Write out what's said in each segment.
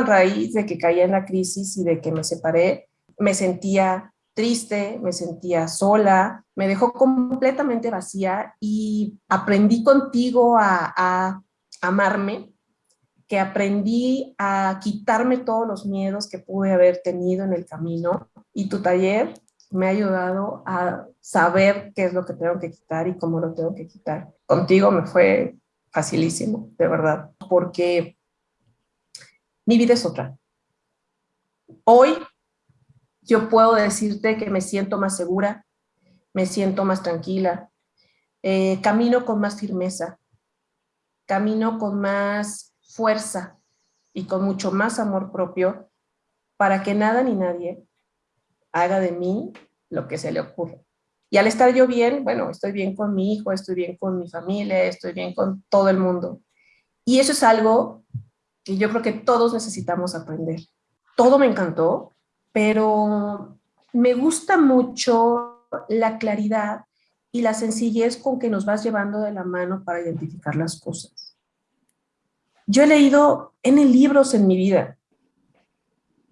a raíz de que caí en la crisis y de que me separé, me sentía triste, me sentía sola, me dejó completamente vacía y aprendí contigo a, a amarme, que aprendí a quitarme todos los miedos que pude haber tenido en el camino y tu taller me ha ayudado a saber qué es lo que tengo que quitar y cómo lo tengo que quitar. Contigo me fue facilísimo, de verdad, porque mi vida es otra. Hoy yo puedo decirte que me siento más segura, me siento más tranquila, eh, camino con más firmeza, camino con más fuerza y con mucho más amor propio para que nada ni nadie haga de mí lo que se le ocurra. Y al estar yo bien, bueno, estoy bien con mi hijo, estoy bien con mi familia, estoy bien con todo el mundo. Y eso es algo que yo creo que todos necesitamos aprender. Todo me encantó, pero me gusta mucho la claridad y la sencillez con que nos vas llevando de la mano para identificar las cosas. Yo he leído N libros en mi vida.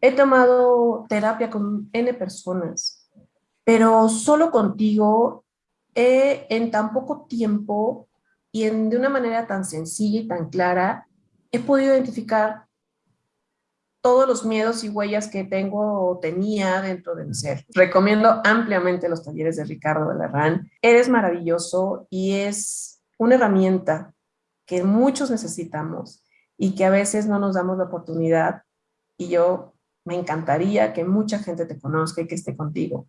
He tomado terapia con N personas, pero solo contigo he, en tan poco tiempo y en, de una manera tan sencilla y tan clara, he podido identificar todos los miedos y huellas que tengo o tenía dentro de mi ser. Recomiendo ampliamente los talleres de Ricardo de Larrán. Eres maravilloso y es una herramienta que muchos necesitamos y que a veces no nos damos la oportunidad y yo me encantaría que mucha gente te conozca y que esté contigo.